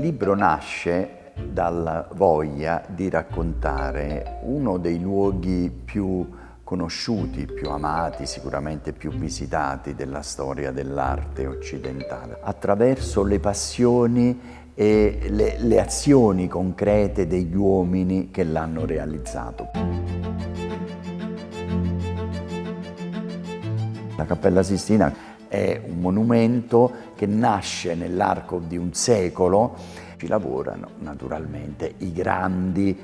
libro nasce dalla voglia di raccontare uno dei luoghi più conosciuti, più amati, sicuramente più visitati della storia dell'arte occidentale, attraverso le passioni e le, le azioni concrete degli uomini che l'hanno realizzato. La Cappella Sistina è un monumento che nasce nell'arco di un secolo. Ci lavorano naturalmente i grandi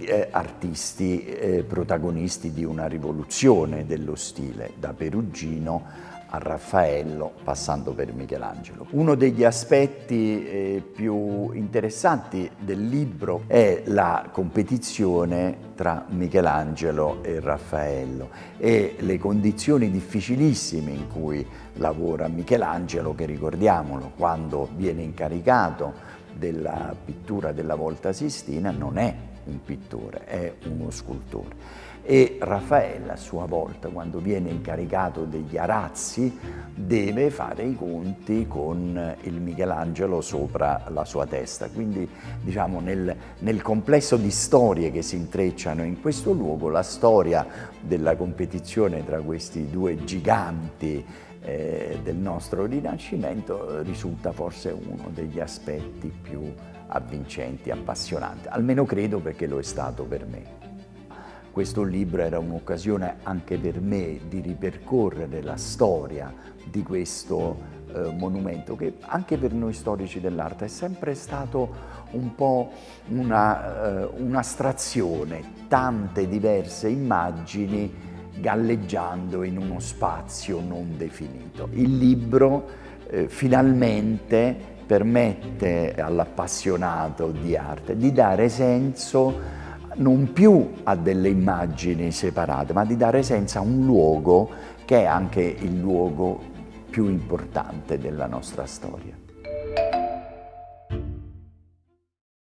eh, artisti eh, protagonisti di una rivoluzione dello stile, da Perugino a Raffaello, passando per Michelangelo. Uno degli aspetti eh, più interessanti del libro è la competizione tra Michelangelo e Raffaello e le condizioni difficilissime in cui lavora Michelangelo, che ricordiamolo, quando viene incaricato della pittura della Volta Sistina non è un pittore, è uno scultore. E Raffaella a sua volta, quando viene incaricato degli arazzi, deve fare i conti con il Michelangelo sopra la sua testa. Quindi diciamo nel, nel complesso di storie che si intrecciano in questo luogo, la storia della competizione tra questi due giganti eh, del nostro Rinascimento risulta forse uno degli aspetti più avvincenti, appassionanti, almeno credo perché lo è stato per me. Questo libro era un'occasione anche per me di ripercorrere la storia di questo eh, monumento che anche per noi storici dell'arte è sempre stato un po' un'astrazione, eh, tante diverse immagini galleggiando in uno spazio non definito. Il libro eh, finalmente permette all'appassionato di arte di dare senso non più a delle immagini separate, ma di dare senso a un luogo che è anche il luogo più importante della nostra storia.